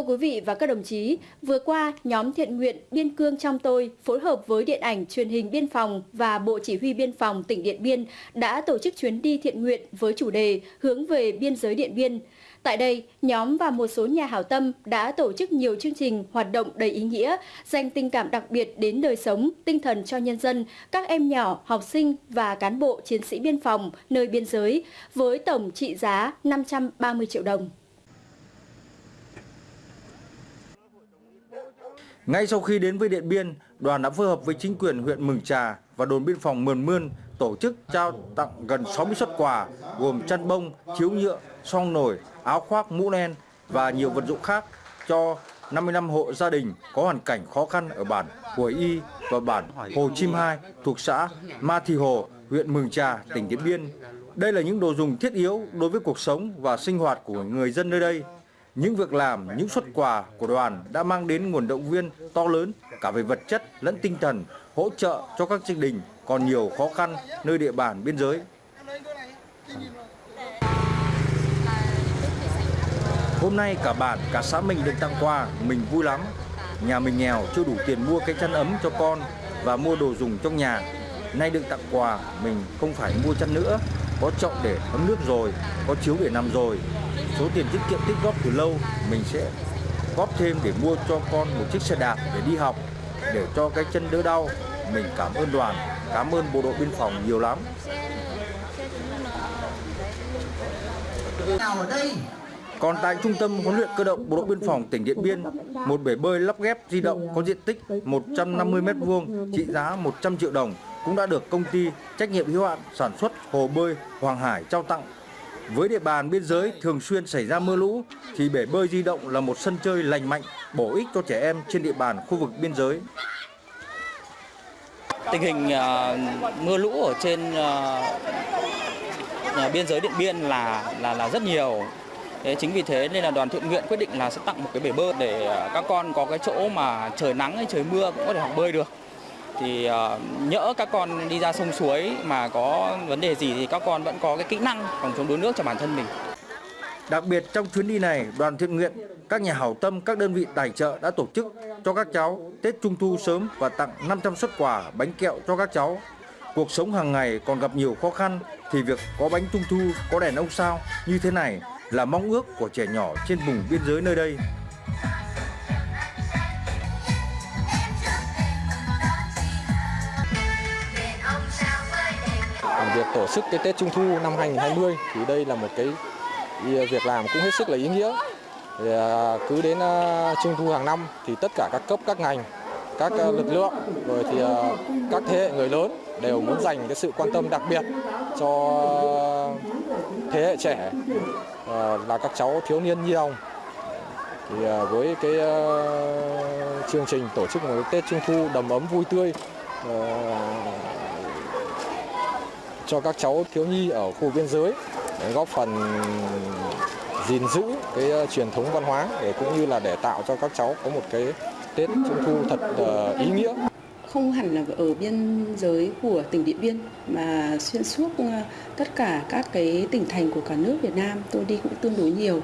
Thưa quý vị và các đồng chí, vừa qua, nhóm thiện nguyện Biên Cương trong tôi phối hợp với Điện ảnh truyền hình Biên phòng và Bộ Chỉ huy Biên phòng tỉnh Điện Biên đã tổ chức chuyến đi thiện nguyện với chủ đề hướng về biên giới Điện Biên. Tại đây, nhóm và một số nhà hảo tâm đã tổ chức nhiều chương trình hoạt động đầy ý nghĩa, dành tình cảm đặc biệt đến đời sống, tinh thần cho nhân dân, các em nhỏ, học sinh và cán bộ chiến sĩ biên phòng nơi biên giới với tổng trị giá 530 triệu đồng. Ngay sau khi đến với Điện Biên, đoàn đã phối hợp với chính quyền huyện Mường Trà và đồn biên phòng Mường Mươn tổ chức trao tặng gần 60 xuất quà gồm chăn bông, chiếu nhựa, song nồi, áo khoác, mũ len và nhiều vật dụng khác cho 55 hộ gia đình có hoàn cảnh khó khăn ở bản Huồi Y và bản Hồ Chim Hai thuộc xã Ma Thì Hồ, huyện Mường Trà, tỉnh Điện Biên. Đây là những đồ dùng thiết yếu đối với cuộc sống và sinh hoạt của người dân nơi đây. Những việc làm, những xuất quà của đoàn đã mang đến nguồn động viên to lớn cả về vật chất lẫn tinh thần hỗ trợ cho các gia đình còn nhiều khó khăn nơi địa bàn biên giới. Hôm nay cả bản, cả xã mình được tặng quà, mình vui lắm. Nhà mình nghèo chưa đủ tiền mua cái chăn ấm cho con và mua đồ dùng trong nhà. Nay được tặng quà, mình không phải mua chăn nữa, có chậu để ấm nước rồi, có chiếu để nằm rồi. Số tiền tiết kiệm tích góp từ lâu, mình sẽ góp thêm để mua cho con một chiếc xe đạp để đi học, để cho cái chân đỡ đau. Mình cảm ơn đoàn, cảm ơn bộ đội biên phòng nhiều lắm. Còn tại Trung tâm huấn luyện cơ động Bộ đội Biên phòng tỉnh Điện Biên, một bể bơi lắp ghép di động có diện tích 150 m2 trị giá 100 triệu đồng cũng đã được công ty trách nhiệm hữu hạn sản xuất hồ bơi Hoàng Hải trao tặng. Với địa bàn biên giới thường xuyên xảy ra mưa lũ thì bể bơi di động là một sân chơi lành mạnh, bổ ích cho trẻ em trên địa bàn khu vực biên giới. Tình hình uh, mưa lũ ở trên uh, biên giới Điện Biên là là là rất nhiều Thế chính vì thế nên là đoàn thiện nguyện quyết định là sẽ tặng một cái bể bơi để các con có cái chỗ mà trời nắng hay trời mưa cũng có thể học bơi được. Thì uh, nhỡ các con đi ra sông suối mà có vấn đề gì thì các con vẫn có cái kỹ năng phòng chống đuối nước cho bản thân mình. Đặc biệt trong chuyến đi này, đoàn thiện nguyện, các nhà hảo tâm, các đơn vị tài trợ đã tổ chức cho các cháu Tết Trung thu sớm và tặng 500 xuất quà bánh kẹo cho các cháu. Cuộc sống hàng ngày còn gặp nhiều khó khăn thì việc có bánh Trung thu, có đèn ông sao như thế này là mong ước của trẻ nhỏ trên vùng biên giới nơi đây. Việc tổ chức cái Tết Trung thu năm 2020 thì đây là một cái việc làm cũng hết sức là ý nghĩa. Thì à, cứ đến à, Trung thu hàng năm thì tất cả các cấp các ngành, các à, lực lượng rồi thì các thế hệ người lớn đều muốn dành cái sự quan tâm đặc biệt cho thế hệ trẻ là các cháu thiếu niên nhi đồng thì với cái chương trình tổ chức một Tết Trung thu đầm ấm vui tươi cho các cháu thiếu nhi ở khu biên giới để góp phần gìn giữ cái ờ, truyền thống văn hóa để cũng như là để tạo cho các cháu có một cái Tết Trung thu thật ờ, ý nghĩa không hẳn là ở biên giới của tỉnh Điện Biên mà xuyên suốt ờ, tất cả các cái tỉnh thành của cả nước Việt Nam tôi đi cũng tương đối nhiều.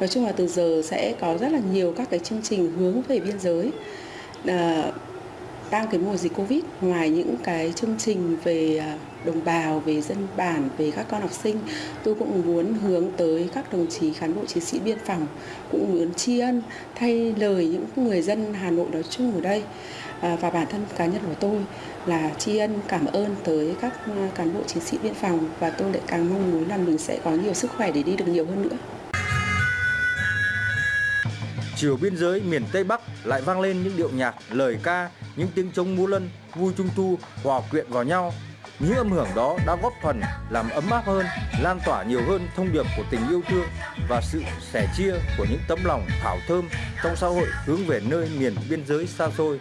Nói chung là từ giờ sẽ có rất là nhiều các cái chương trình hướng về biên giới. À, đang cái mùa dịch Covid ngoài những cái chương trình về à, đồng bào, về dân bản, về các con học sinh, tôi cũng muốn hướng tới các đồng chí cán bộ chiến sĩ biên phòng cũng muốn tri ân thay lời những người dân Hà Nội nói chung ở đây à, và bản thân cá nhân của tôi là tri ân cảm ơn tới các à, cán bộ chiến sĩ biên phòng và tôi lại càng mong muốn là mình sẽ có nhiều sức khỏe để đi được nhiều hơn nữa. Chiều biên giới miền Tây Bắc lại vang lên những điệu nhạc, lời ca, những tiếng trống múa lân, vui trung thu hòa quyện vào nhau. Những âm hưởng đó đã góp phần làm ấm áp hơn, lan tỏa nhiều hơn thông điệp của tình yêu thương và sự sẻ chia của những tấm lòng thảo thơm trong xã hội hướng về nơi miền biên giới xa xôi.